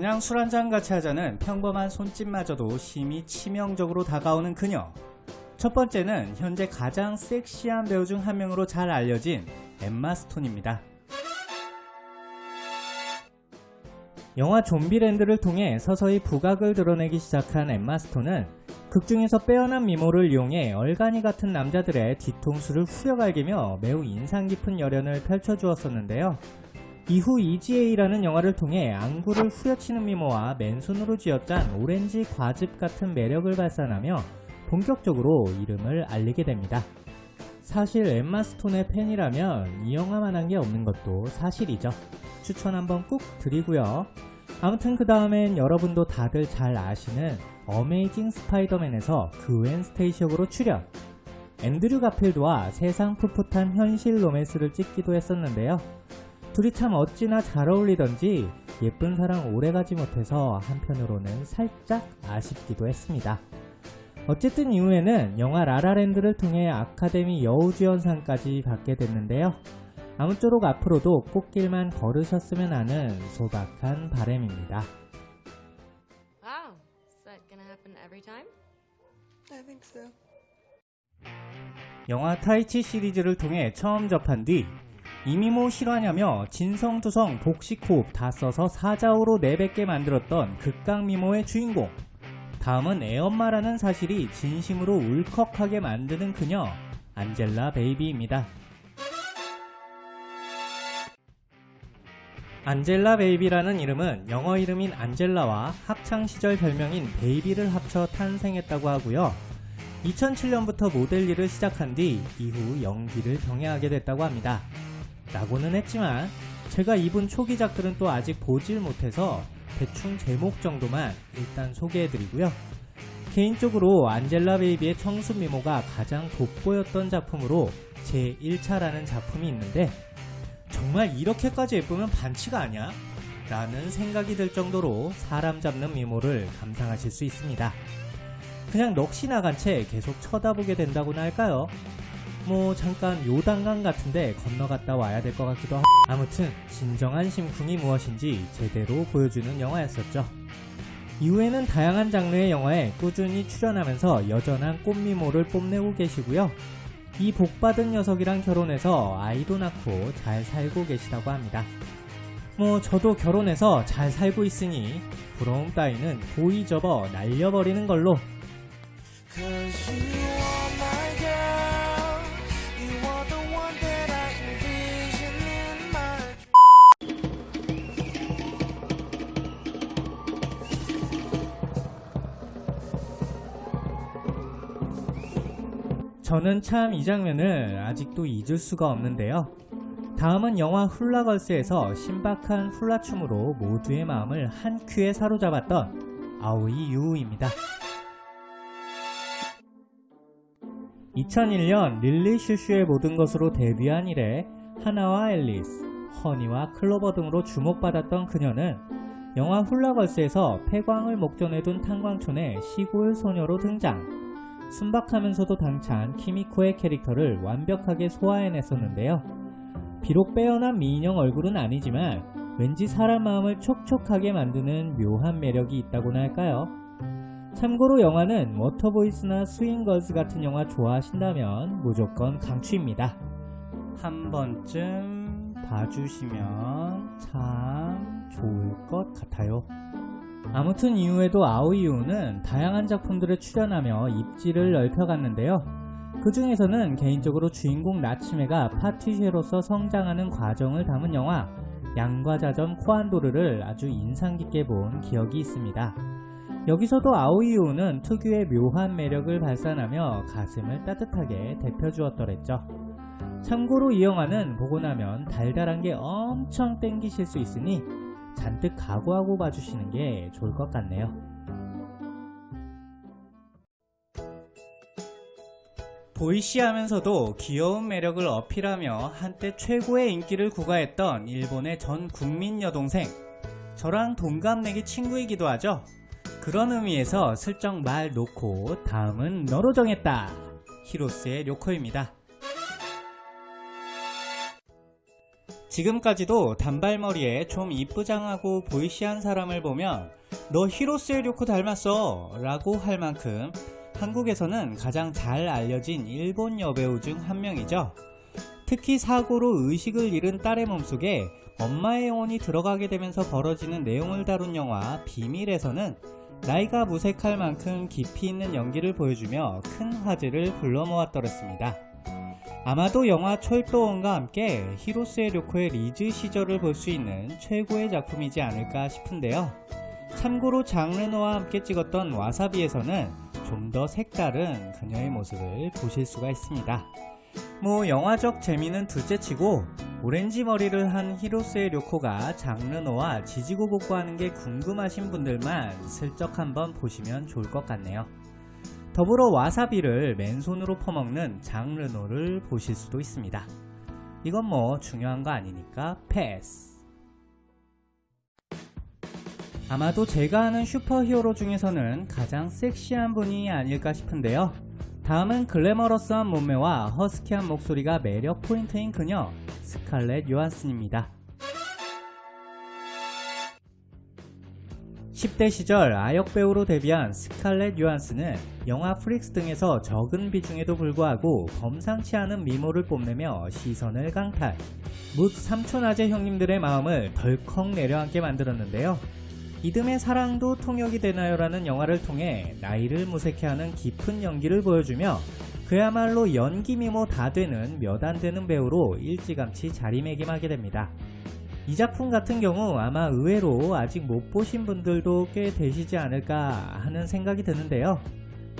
그냥 술 한잔 같이 하자는 평범한 손짓마저도 심히 치명적으로 다가오는 그녀. 첫 번째는 현재 가장 섹시한 배우 중 한 명으로 잘 알려진 엠마 스톤입니다. 영화 좀비랜드를 통해 서서히 부각을 드러내기 시작한 엠마 스톤은 극중에서 빼어난 미모를 이용해 얼간이 같은 남자들의 뒤통수를 후려갈기며 매우 인상 깊은 열연을 펼쳐주었었는데요. 이후 Easy A라는 영화를 통해 안구를 후려치는 미모와 맨손으로 쥐어짠 오렌지 과즙 같은 매력을 발산하며 본격적으로 이름을 알리게 됩니다. 사실 엠마 스톤의 팬이라면 이 영화만 한 게 없는 것도 사실이죠. 추천 한번 꾹 드리고요. 아무튼 그 다음엔 여러분도 다들 잘 아시는 어메이징 스파이더맨에서 그웬 스테이시역으로 출연 앤드류 가필드와 세상 풋풋한 현실 로맨스를 찍기도 했었는데요. 둘이 참 어찌나 잘 어울리던지 예쁜 사랑 오래가지 못해서 한편으로는 살짝 아쉽기도 했습니다. 어쨌든 이후에는 영화 라라랜드를 통해 아카데미 여우주연상까지 받게 됐는데요. 아무쪼록 앞으로도 꽃길만 걸으셨으면 하는 소박한 바램입니다. Wow. Is that gonna happen every time? I think so. 영화 타이치 시리즈를 통해 처음 접한 뒤 이미모 실화냐며 진성두성 복식호흡 다 써서 사자후로 내뱉게 만들었던 극강미모의 주인공 다음은 애엄마라는 사실이 진심으로 울컥하게 만드는 그녀 안젤라 베이비입니다. 안젤라 베이비라는 이름은 영어 이름인 안젤라와 학창시절 별명인 베이비를 합쳐 탄생했다고 하고요. 2007년부터 모델 일을 시작한 뒤 이후 연기를 병행하게 됐다고 합니다. 라고는 했지만 제가 이분 초기작들은 또 아직 보질 못해서 대충 제목 정도만 일단 소개해드리고요. 개인적으로 안젤라 베이비의 청순 미모가 가장 돋보였던 작품으로 제 1차라는 작품이 있는데 정말 이렇게까지 예쁘면 반치가 아니야? 라는 생각이 들 정도로 사람 잡는 미모를 감상하실 수 있습니다. 그냥 넋이 나간 채 계속 쳐다보게 된다고나 할까요? 뭐 잠깐 요단강 같은데 건너갔다 와야 될 것 같기도 하고 아무튼 진정한 심쿵이 무엇인지 제대로 보여주는 영화였었죠. 이후에는 다양한 장르의 영화에 꾸준히 출연하면서 여전한 꽃미모를 뽐내고 계시고요. 이 복받은 녀석이랑 결혼해서 아이도 낳고 잘 살고 계시다고 합니다. 뭐 저도 결혼해서 잘 살고 있으니 부러움 따위는 고이 접어 날려버리는 걸로 저는 참 이 장면을 아직도 잊을 수가 없는데요. 다음은 영화 훌라걸스에서 신박한 훌라춤으로 모두의 마음을 한 큐에 사로잡았던 아오이 유우입니다. 2001년 릴리 슈슈의 모든 것으로 데뷔한 이래 하나와 앨리스, 허니와 클로버 등으로 주목받았던 그녀는 영화 훌라걸스에서 폐광을 목전에 둔 탄광촌의 시골 소녀로 등장. 순박하면서도 당찬 키미코의 캐릭터를 완벽하게 소화해냈었는데요. 비록 빼어난 미인형 얼굴은 아니지만 왠지 사람 마음을 촉촉하게 만드는 묘한 매력이 있다고나 할까요? 참고로 영화는 워터보이스나 스윙걸스 같은 영화 좋아하신다면 무조건 강추입니다. 한 번쯤 봐주시면 참 좋을 것 같아요. 아무튼 이후에도 아오이유는 다양한 작품들에 출연하며 입지를 넓혀갔는데요. 그 중에서는 개인적으로 주인공 나츠메가 파티쉐로서 성장하는 과정을 담은 영화 양과자전 코안도르를 아주 인상 깊게 본 기억이 있습니다. 여기서도 아오이유는 특유의 묘한 매력을 발산하며 가슴을 따뜻하게 데펴주었더랬죠. 참고로 이 영화는 보고 나면 달달한 게 엄청 땡기실 수 있으니 잔뜩 각오하고 봐주시는 게 좋을 것 같네요. 보이시하면서도 귀여운 매력을 어필하며 한때 최고의 인기를 구가했던 일본의 전 국민 여동생. 저랑 동갑내기 친구이기도 하죠. 그런 의미에서 슬쩍 말 놓고 다음은 너로 정했다. 히로스의 료코입니다. 지금까지도 단발머리에 좀 이쁘장하고 보이시한 사람을 보면 너 히로스의 료코 닮았어 라고 할 만큼 한국에서는 가장 잘 알려진 일본 여배우 중 한 명이죠. 특히 사고로 의식을 잃은 딸의 몸속에 엄마의 영혼이 들어가게 되면서 벌어지는 내용을 다룬 영화 비밀에서는 나이가 무색할 만큼 깊이 있는 연기를 보여주며 큰 화제를 불러 모았더랬습니다. 아마도 영화 철도원과 함께 히로스의 료코의 리즈 시절을 볼 수 있는 최고의 작품이지 않을까 싶은데요. 참고로 장르노와 함께 찍었던 와사비에서는 좀 더 색다른 그녀의 모습을 보실 수가 있습니다. 뭐 영화적 재미는 둘째치고 오렌지 머리를 한 히로스에 료코가 장 르노와 지지고 볶고 하는 게 궁금하신 분들만 슬쩍 한번 보시면 좋을 것 같네요. 더불어 와사비를 맨손으로 퍼먹는 장 르노를 보실 수도 있습니다. 이건 뭐 중요한 거 아니니까 패스. 아마도 제가 아는 슈퍼히어로 중에서는 가장 섹시한 분이 아닐까 싶은데요. 다음은 글래머러스한 몸매와 허스키한 목소리가 매력 포인트인 그녀 스칼렛 요한슨입니다. 10대 시절 아역 배우로 데뷔한 스칼렛 요한슨은 영화 프릭스 등에서 적은 비중에도 불구하고 범상치 않은 미모를 뽐내며 시선을 강탈. 뭇 삼촌 아재 형님들의 마음을 덜컥 내려앉게 만들었는데요. 이듬해 사랑도 통역이 되나요 라는 영화를 통해 나이를 무색해하는 깊은 연기를 보여주며 그야말로 연기 미모 다 되는 몇 안 되는 배우로 일찌감치 자리매김하게 됩니다. 이 작품 같은 경우 아마 의외로 아직 못 보신 분들도 꽤 되시지 않을까 하는 생각이 드는데요.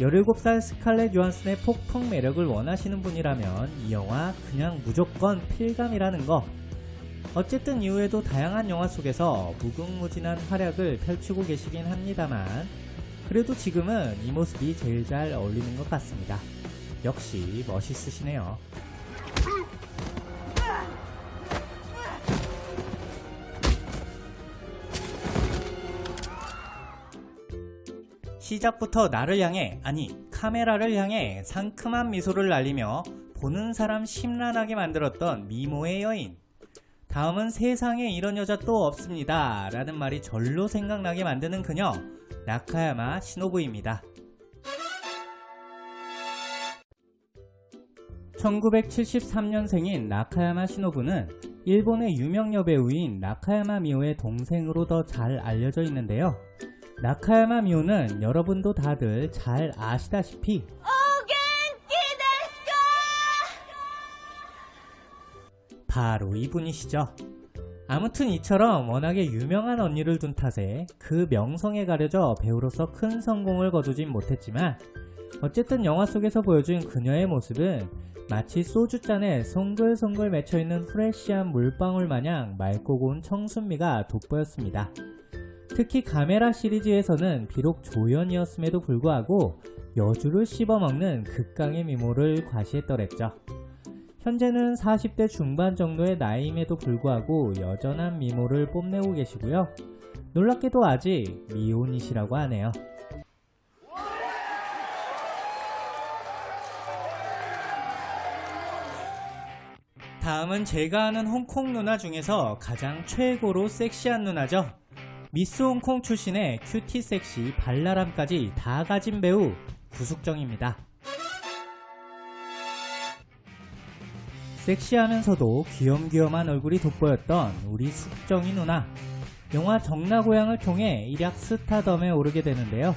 17살 스칼렛 요한슨의 폭풍 매력을 원하시는 분이라면 이 영화 그냥 무조건 필감이라는 거 어쨌든 이후에도 다양한 영화 속에서 무궁무진한 활약을 펼치고 계시긴 합니다만 그래도 지금은 이 모습이 제일 잘 어울리는 것 같습니다. 역시 멋있으시네요. 시작부터 나를 향해 아니 카메라를 향해 상큼한 미소를 날리며 보는 사람 심란하게 만들었던 미모의 여인. 다음은 세상에 이런 여자 또 없습니다. 라는 말이 절로 생각나게 만드는 그녀 나카야마 시노부입니다. 1973년생인 나카야마 시노부는 일본의 유명 여배우인 나카야마 미오의 동생으로 더 잘 알려져 있는데요 나카야마 미오는 여러분도 다들 잘 아시다시피 바로 이분이시죠. 아무튼 이처럼 워낙에 유명한 언니를 둔 탓에 그 명성에 가려져 배우로서 큰 성공을 거두진 못했지만 어쨌든 영화 속에서 보여준 그녀의 모습은 마치 소주잔에 송글송글 맺혀있는 프레쉬한 물방울 마냥 맑고 고운 청순미가 돋보였습니다. 특히 카메라 시리즈에서는 비록 조연이었음에도 불구하고 여주를 씹어먹는 극강의 미모를 과시했더랬죠. 현재는 40대 중반 정도의 나이임에도 불구하고 여전한 미모를 뽐내고 계시고요. 놀랍게도 아직 미혼이시라고 하네요. 다음은 제가 아는 홍콩 누나 중에서 가장 최고로 섹시한 누나죠. 미스 홍콩 출신의 큐티 섹시 발랄함까지 다 가진 배우 구숙정입니다. 섹시하면서도 귀염귀염한 얼굴이 돋보였던 우리 숙정이 누나. 영화 정나고향을 통해 일약 스타덤에 오르게 되는데요.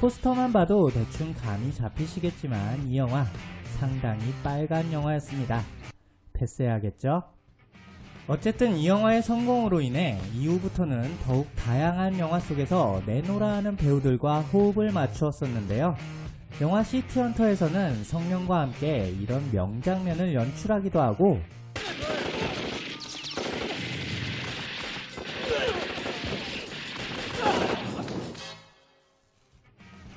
포스터만 봐도 대충 감이 잡히시겠지만 이 영화 상당히 빨간 영화였습니다. 패스해야겠죠? 어쨌든 이 영화의 성공으로 인해 이후부터는 더욱 다양한 영화 속에서 내노라 하는 배우들과 호흡을 맞추었었는데요. 영화 시티헌터에서는 성령과 함께 이런 명장면을 연출하기도 하고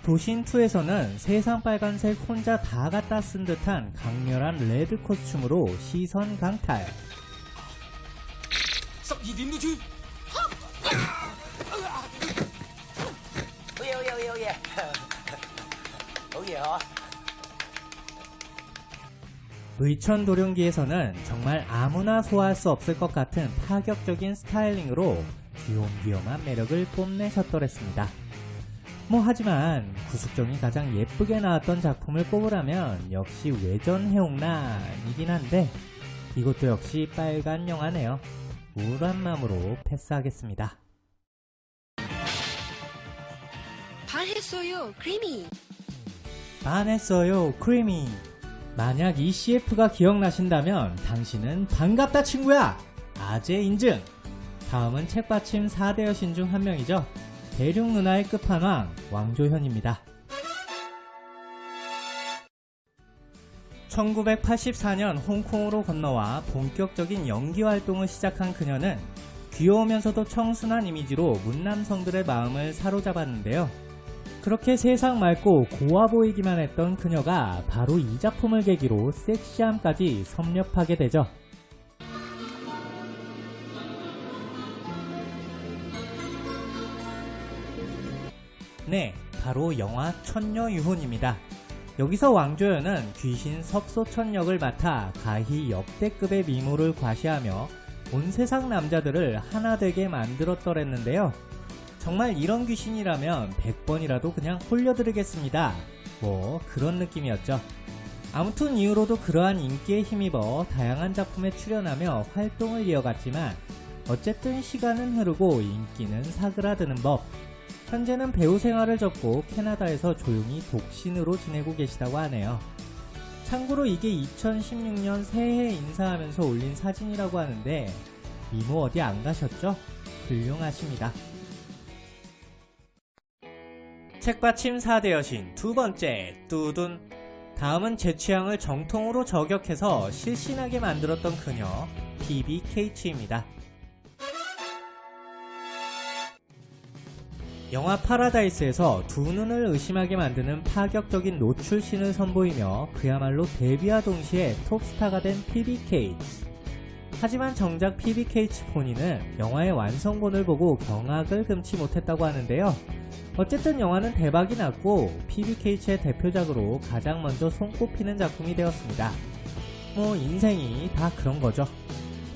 도신2에서는 세상 빨간색 혼자 다 갖다 쓴 듯한 강렬한 레드 코스튬으로 시선 강탈 ça, il dino de. Oh yeah, oh oh oh ó. 의천 도룡기에서는 정말 아무나 소화할 수 없을 것 같은 파격적인 스타일링으로 귀욤귀욤한 매력을 뽐내셨더랬습니다. 뭐 하지만 구숙정이 가장 예쁘게 나왔던 작품을 꼽으라면 역시 외전 해옥란이긴 한데 이것도 역시 빨간 영화네요. 우울한 마음으로 패스하겠습니다. 반했어요. 크리미. 반했어요, 크리미. 만약 이 CF가 기억나신다면 당신은 반갑다 친구야! 아재 인증! 다음은 책받침 4대 여신 중 한 명이죠. 대륙 누나의 끝판왕, 왕조현입니다. 1984년 홍콩으로 건너와 본격적인 연기 활동을 시작한 그녀는 귀여우면서도 청순한 이미지로 문남성들의 마음을 사로잡았는데요. 그렇게 세상 맑고 고와 보이기만 했던 그녀가 바로 이 작품을 계기로 섹시함까지 섭렵하게 되죠. 네, 바로 영화 천녀유혼입니다. 여기서 왕조연은 귀신 석소천 역을 맡아 가히 역대급의 미모를 과시하며 온 세상 남자들을 하나 되게 만들었더랬는데요. 정말 이런 귀신이라면 100번이라도 그냥 홀려드리겠습니다. 뭐 그런 느낌이었죠. 아무튼 이후로도 그러한 인기에 힘입어 다양한 작품에 출연하며 활동을 이어갔지만 어쨌든 시간은 흐르고 인기는 사그라드는 법. 현재는 배우 생활을 접고 캐나다에서 조용히 독신으로 지내고 계시다고 하네요. 참고로 이게 2016년 새해 인사하면서 올린 사진이라고 하는데 미모 어디 안 가셨죠? 훌륭하십니다. 책받침 4대 여신 두 번째 뚜둔 다음은 제 취향을 정통으로 저격해서 실신하게 만들었던 그녀 BBK치입니다. 영화 파라다이스에서 두 눈을 의심하게 만드는 파격적인 노출신을 선보이며 그야말로 데뷔와 동시에 톱스타가 된 PBK. 하지만 정작 피비 케이츠 본인은 영화의 완성본을 보고 경악을 금치 못했다고 하는데요. 어쨌든 영화는 대박이 났고 피비 케이츠의 대표작으로 가장 먼저 손꼽히는 작품이 되었습니다. 뭐 인생이 다 그런 거죠.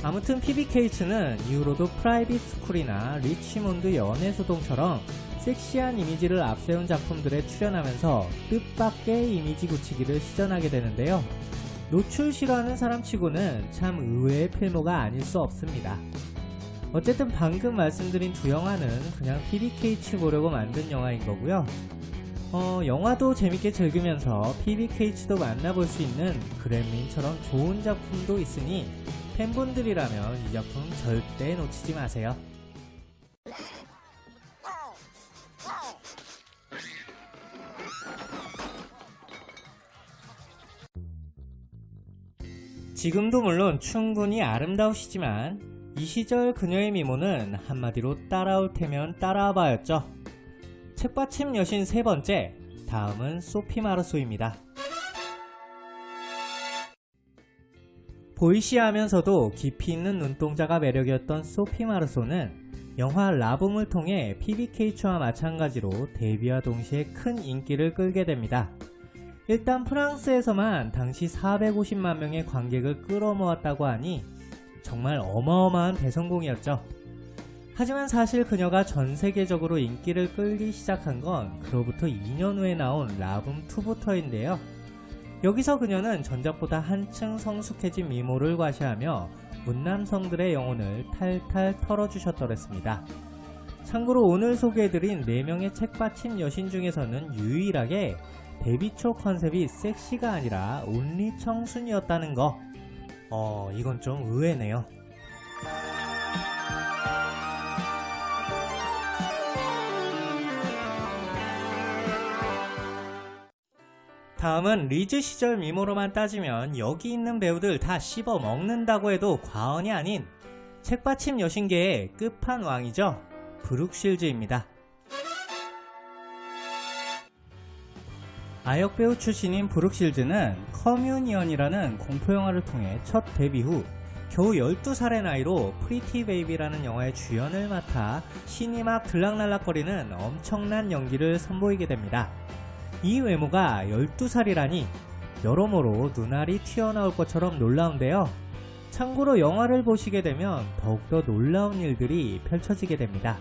아무튼 피비 케이츠는 이후로도 프라이빗 스쿨이나 리치몬드 연애소동처럼 섹시한 이미지를 앞세운 작품들에 출연하면서 뜻밖의 이미지 굳히기를 시전하게 되는데요. 노출 싫어하는 사람치고는 참 의외의 필모가 아닐 수 없습니다. 어쨌든 방금 말씀드린 두 영화는 그냥 PBK츠 보려고 만든 영화인 거고요. 어, 영화도 재밌게 즐기면서 PBK츠도 만나볼 수 있는 그램린처럼 좋은 작품도 있으니 팬분들이라면 이 작품 절대 놓치지 마세요. 지금도 물론 충분히 아름다우시지만 이 시절 그녀의 미모는 한마디로 따라올 테면 따라와봐였죠. 책받침 여신 세 번째, 다음은 소피 마르소입니다. 보이시하면서도 깊이 있는 눈동자가 매력이었던 소피 마르소는 영화 라붐을 통해 PBK츠와 마찬가지로 데뷔와 동시에 큰 인기를 끌게 됩니다. 일단 프랑스에서만 당시 450만 명의 관객을 끌어모았다고 하니 정말 어마어마한 대성공이었죠. 하지만 사실 그녀가 전 세계적으로 인기를 끌기 시작한 건 그로부터 2년 후에 나온 라붐2부터인데요. 여기서 그녀는 전작보다 한층 성숙해진 미모를 과시하며 문남성들의 영혼을 탈탈 털어주셨더랬습니다. 참고로 오늘 소개해드린 4명의 책받침 여신 중에서는 유일하게 데뷔 초 컨셉이 섹시가 아니라 온리 청순이었다는 거. 어, 이건 좀 의외네요. 다음은 리즈 시절 미모로만 따지면 여기 있는 배우들 다 씹어 먹는다고 해도 과언이 아닌 책받침 여신계의 끝판왕이죠. 브룩실즈입니다. 아역 배우 출신인 브룩 쉴즈는 커뮤니언이라는 공포영화를 통해 첫 데뷔 후 겨우 12살의 나이로 프리티 베이비라는 영화의 주연을 맡아 신이 막 들락날락거리는 엄청난 연기를 선보이게 됩니다. 이 외모가 12살이라니 여러모로 눈알이 튀어나올 것처럼 놀라운데요. 참고로 영화를 보시게 되면 더욱더 놀라운 일들이 펼쳐지게 됩니다.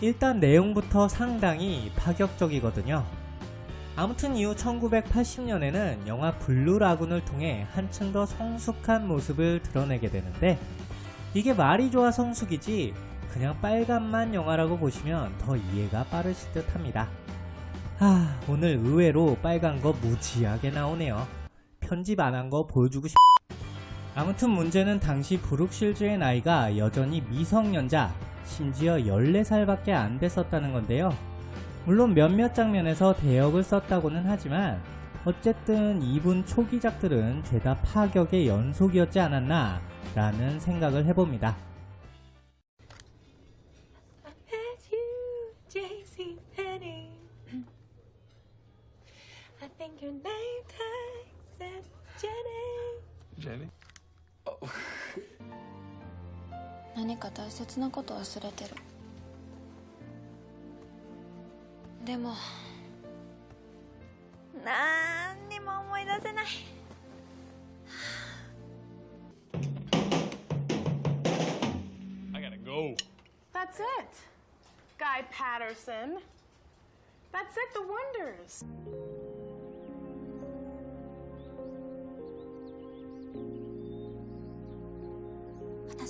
일단 내용부터 상당히 파격적이거든요. 아무튼 이후 1980년에는 영화 블루 라군을 통해 한층 더 성숙한 모습을 드러내게 되는데 이게 말이 좋아 성숙이지 그냥 빨간맛 영화라고 보시면 더 이해가 빠르실 듯 합니다. 아, 오늘 의외로 빨간 거 무지하게 나오네요. 편집 안 한 거 보여주고 싶... 아무튼 문제는 당시 브룩 쉴즈의 나이가 여전히 미성년자, 심지어 14살밖에 안 됐었다는 건데요. 물론 몇몇 장면에서 대역을 썼다고는 하지만 어쨌든 이분 초기작들은 죄다 파격의 연속이었지 않았나 라는 생각을 해봅니다. 何か大切なこと忘れてるでもなんにも思い出せない I gotta go. That's it. Guy Patterson. That's it, the wonders.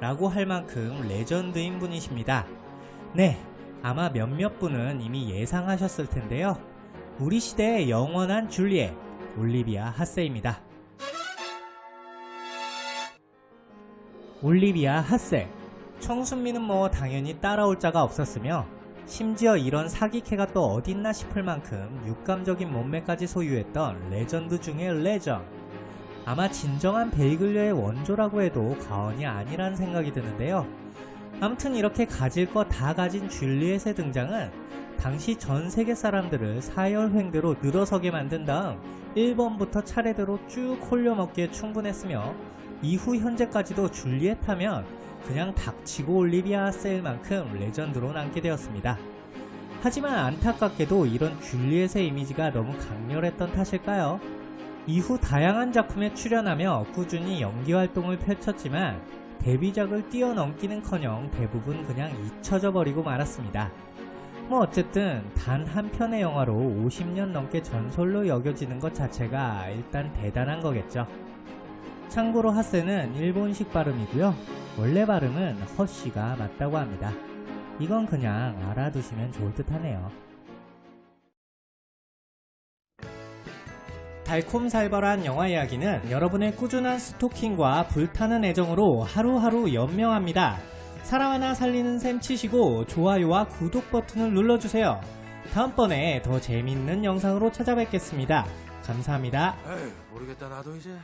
라고 할 만큼 레전드인 분이십니다. 네, 아마 몇몇 분은 이미 예상하셨을 텐데요. 우리 시대의 영원한 줄리엣, 올리비아 핫세입니다. 올리비아 핫세. 청순미는 뭐 당연히 따라올 자가 없었으며 심지어 이런 사기캐가 또 어딨나 싶을 만큼 육감적인 몸매까지 소유했던 레전드 중의 레전. 아마 진정한 베이글녀의 원조라고 해도 과언이 아니란 생각이 드는데요. 아무튼 이렇게 가질 거 다 가진 줄리엣의 등장은 당시 전 세계 사람들을 사열횡대로 늘어서게 만든 다음 1번부터 차례대로 쭉 홀려먹기에 충분했으며 이후 현재까지도 줄리엣 하면 그냥 닥치고 올리비아 세일만큼 레전드로 남게 되었습니다. 하지만 안타깝게도 이런 줄리엣의 이미지가 너무 강렬했던 탓일까요? 이후 다양한 작품에 출연하며 꾸준히 연기 활동을 펼쳤지만 데뷔작을 뛰어넘기는커녕 대부분 그냥 잊혀져 버리고 말았습니다. 뭐 어쨌든 단 한 편의 영화로 50년 넘게 전설로 여겨지는 것 자체가 일단 대단한 거겠죠. 참고로 하세는 일본식 발음이고요. 원래 발음은 허씨가 맞다고 합니다. 이건 그냥 알아두시면 좋을 듯 하네요. 달콤살벌한 영화 이야기는 여러분의 꾸준한 스토킹과 불타는 애정으로 하루하루 연명합니다. 사람 하나 살리는 셈 치시고 좋아요와 구독 버튼을 눌러주세요. 다음번에 더 재밌는 영상으로 찾아뵙겠습니다. 감사합니다. 에이, 모르겠다 나도 이제.